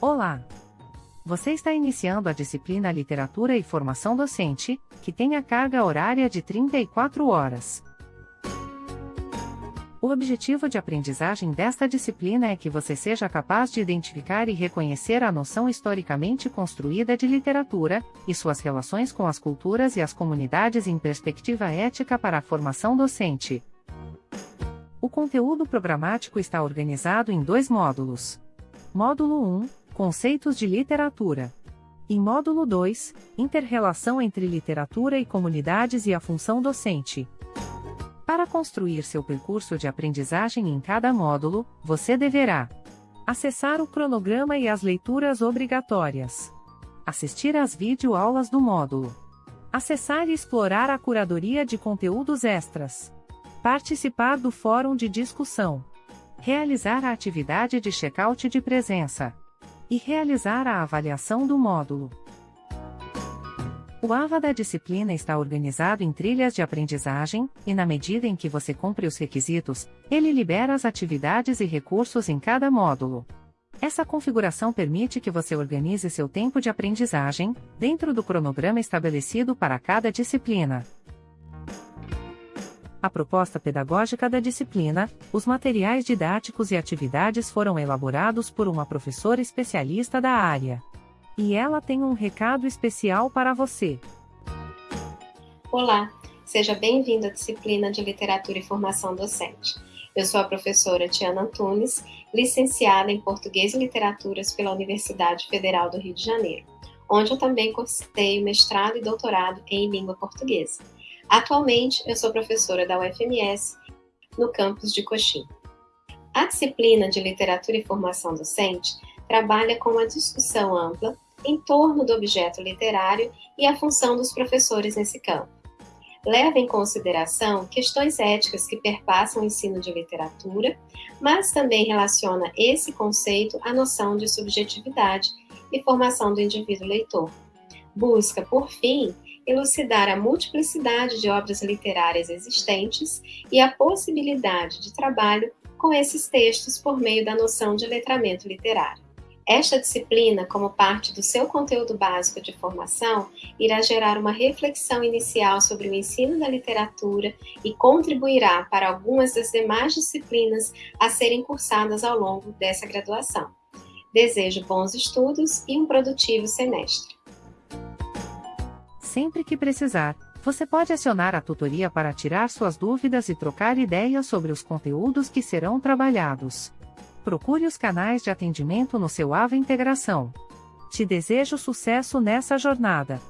Olá! Você está iniciando a disciplina Literatura e Formação Docente, que tem a carga horária de 34 horas. O objetivo de aprendizagem desta disciplina é que você seja capaz de identificar e reconhecer a noção historicamente construída de literatura, e suas relações com as culturas e as comunidades em perspectiva ética para a formação docente. O conteúdo programático está organizado em dois módulos. Módulo 1 Conceitos de literatura. E módulo 2 Interrelação entre literatura e comunidades e a função docente. Para construir seu percurso de aprendizagem em cada módulo, você deverá acessar o cronograma e as leituras obrigatórias, assistir às videoaulas do módulo, acessar e explorar a curadoria de conteúdos extras, participar do fórum de discussão, realizar a atividade de check-out de presença e realizar a avaliação do módulo. O AVA da disciplina está organizado em trilhas de aprendizagem, e na medida em que você cumpre os requisitos, ele libera as atividades e recursos em cada módulo. Essa configuração permite que você organize seu tempo de aprendizagem, dentro do cronograma estabelecido para cada disciplina. A proposta pedagógica da disciplina, os materiais didáticos e atividades foram elaborados por uma professora especialista da área. E ela tem um recado especial para você. Olá, seja bem-vindo à disciplina de Literatura e Formação Docente. Eu sou a professora Tiana Antunes, licenciada em Português e Literaturas pela Universidade Federal do Rio de Janeiro, onde eu também cursei mestrado e doutorado em língua portuguesa. Atualmente, eu sou professora da UFMS no campus de Coxim. A disciplina de Literatura e Formação Docente trabalha com uma discussão ampla em torno do objeto literário e a função dos professores nesse campo. Leva em consideração questões éticas que perpassam o ensino de literatura, mas também relaciona esse conceito à noção de subjetividade e formação do indivíduo leitor. Busca, por fim, elucidar a multiplicidade de obras literárias existentes e a possibilidade de trabalho com esses textos por meio da noção de letramento literário. Esta disciplina, como parte do seu conteúdo básico de formação, irá gerar uma reflexão inicial sobre o ensino da literatura e contribuirá para algumas das demais disciplinas a serem cursadas ao longo dessa graduação. Desejo bons estudos e um produtivo semestre. Sempre que precisar, você pode acionar a tutoria para tirar suas dúvidas e trocar ideias sobre os conteúdos que serão trabalhados procure os canais de atendimento no seu AVA Integração. Te desejo sucesso nessa jornada.